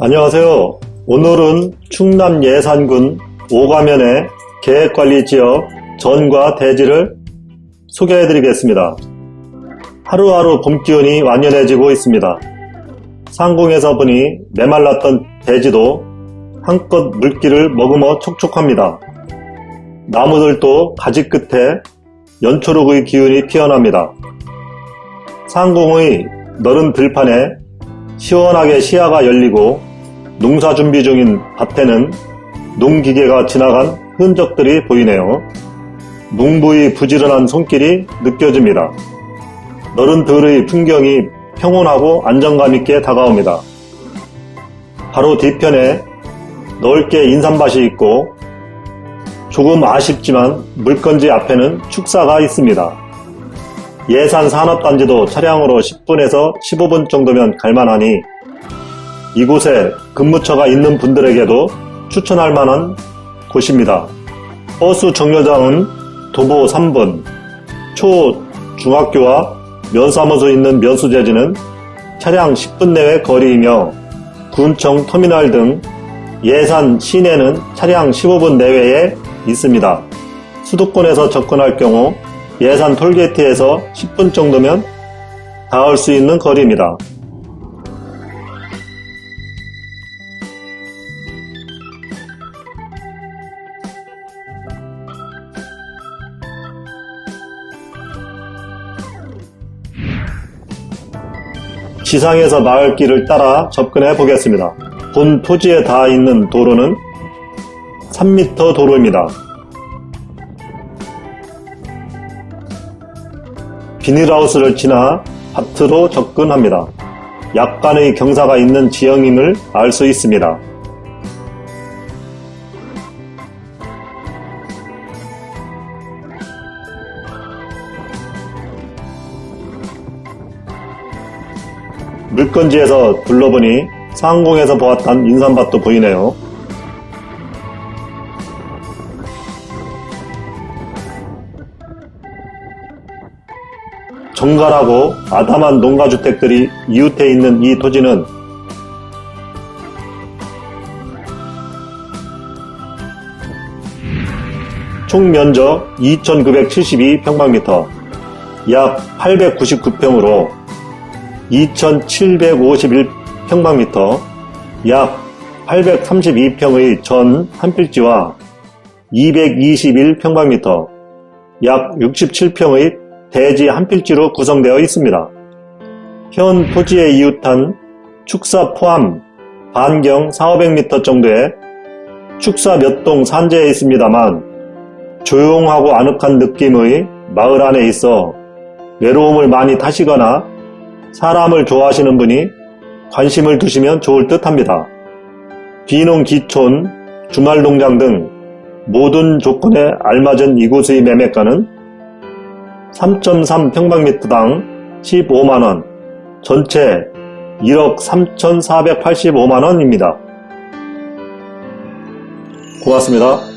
안녕하세요. 오늘은 충남 예산군 오가면의 계획관리지역 전과 대지를 소개해 드리겠습니다. 하루하루 봄 기온이 완연해지고 있습니다. 상공에서 보니 메말랐던 대지도 한껏 물기를 머금어 촉촉합니다. 나무들도 가지 끝에 연초록의 기운이 피어납니다. 상공의 너른 들판에 시원하게 시야가 열리고 농사 준비 중인 밭에는 농기계가 지나간 흔적들이 보이네요. 농부의 부지런한 손길이 느껴집니다. 너른 들의 풍경이 평온하고 안정감 있게 다가옵니다. 바로 뒤편에 넓게 인삼밭이 있고 조금 아쉽지만 물건지 앞에는 축사가 있습니다. 예산 산업단지도 차량으로 10분에서 15분 정도면 갈만하니 이곳에 근무처가 있는 분들에게도 추천할 만한 곳입니다. 버스 정류장은 도보 3분, 초, 중학교와 면사무소 있는 면수재지는 차량 10분 내외 거리이며 군청 터미널 등 예산 시내는 차량 15분 내외에 있습니다. 수도권에서 접근할 경우 예산 톨게이트에서 10분 정도면 닿을 수 있는 거리입니다. 지상에서 마을길을 따라 접근해 보겠습니다. 본 토지에 닿아 있는 도로는 3m 도로입니다. 비닐하우스를 지나 밭으로 접근합니다. 약간의 경사가 있는 지형임을 알 수 있습니다. 물건지에서 둘러보니 상공에서 보았던 인삼밭도 보이네요. 정갈하고 아담한 농가주택들이 이웃해 있는 이 토지는 총 면적 2,972평방미터, 약 899평으로 2,751평방미터, 약 832평의 전 한필지와 221평방미터, 약 67평의 대지 한 필지로 구성되어 있습니다. 현 토지에 이웃한 축사 포함 반경 4,500m 정도의 축사 몇 동 산재에 있습니다만 조용하고 아늑한 느낌의 마을 안에 있어 외로움을 많이 타시거나 사람을 좋아하시는 분이 관심을 두시면 좋을 듯 합니다. 비농 기촌, 주말 농장 등 모든 조건에 알맞은 이곳의 매매가는 3.3평방미터당 15만원, 전체 1억 3,485만원입니다. 고맙습니다.